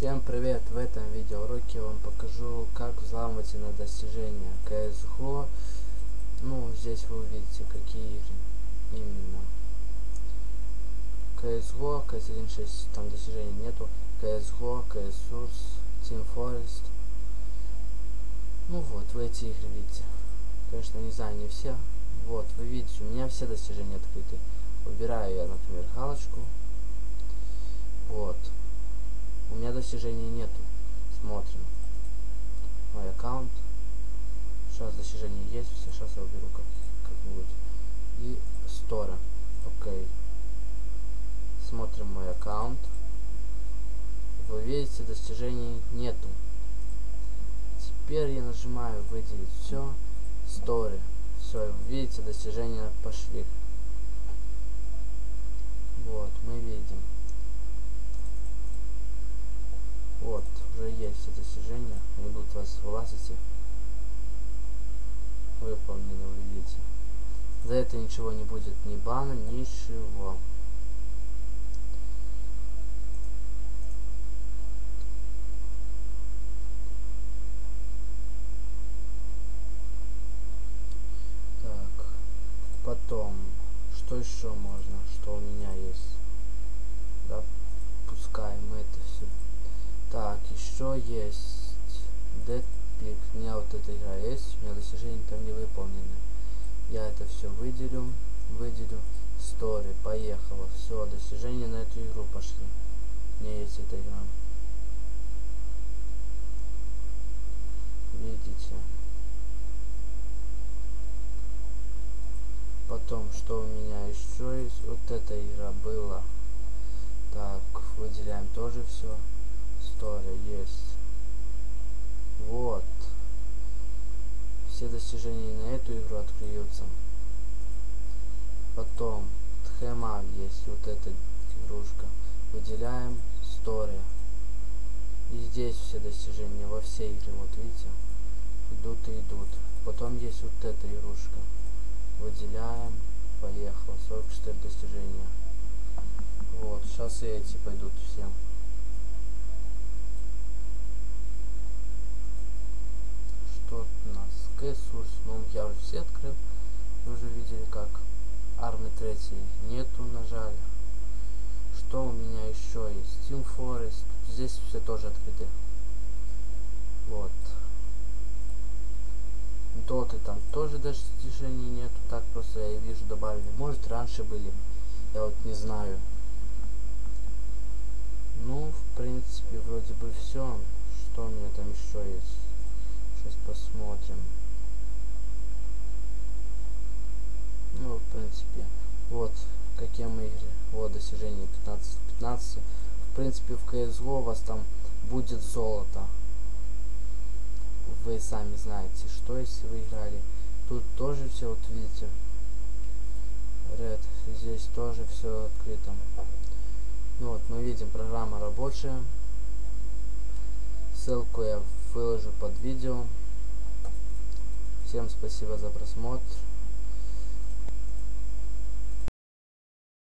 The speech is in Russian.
Всем привет! В этом видеоуроке я вам покажу, как взламывать на достижения CSGO. Ну, здесь вы увидите, какие именно. CSGO, CS1.6, там достижений нету. CSGO, CS Source, Team Forest. Ну вот, вы эти игры видите. Конечно, не знаю, не все. Вот, вы видите, у меня все достижения открыты. Убираю я, например, галочку. Вот. У меня достижений нету. Смотрим. Мой аккаунт. Сейчас достижения есть. Все, сейчас я уберу как, как-нибудь. И стора. Окей. Смотрим мой аккаунт. Вы видите, достижений нету. Теперь я нажимаю выделить все. Story. Все, видите, достижения пошли. Вот, мы видим. Вот, уже есть все достижения. Они будут вас вылазить. Выполнены, вы видите. За это ничего не будет, ни бана, ничего. Так, потом, что еще можно, что у меня есть? Да, это еще есть Deadpick. У меня вот эта игра есть, у меня достижения там не выполнены. Я это все выделю, выделю. Story, поехала. Все, достижения на эту игру пошли. У меня есть эта игра. Видите? Потом, что у меня еще есть? Вот эта игра была. Так, выделяем тоже все история есть. Вот. Все достижения на эту игру откроются. Потом Тхемав есть вот эта игрушка. Выделяем история. И здесь все достижения во все игры, вот видите, идут и идут. Потом есть вот эта игрушка. Выделяем. Поехало. 44 достижения. Вот, сейчас и эти пойдут всем. что Кэсурс, ну я уже все открыл, вы уже видели как. Армы 3 нету, нажали. Что у меня еще есть? Team Forest, здесь все тоже открыты. Вот. Доты там тоже даже достижений нету, так просто я вижу добавили. Может раньше были, я вот не знаю. Ну, в принципе, вроде бы все. Что у меня там еще есть? Сейчас посмотрим. Ну, в принципе, вот какие мы игры. Вот достижение 15 15. В принципе, в CSGO у вас там будет золото. Вы сами знаете, что если вы играли. Тут тоже все, вот видите. Red. Здесь тоже все открыто. Ну вот, мы видим, программа рабочая. Ссылку я выложу под видео. Всем спасибо за просмотр.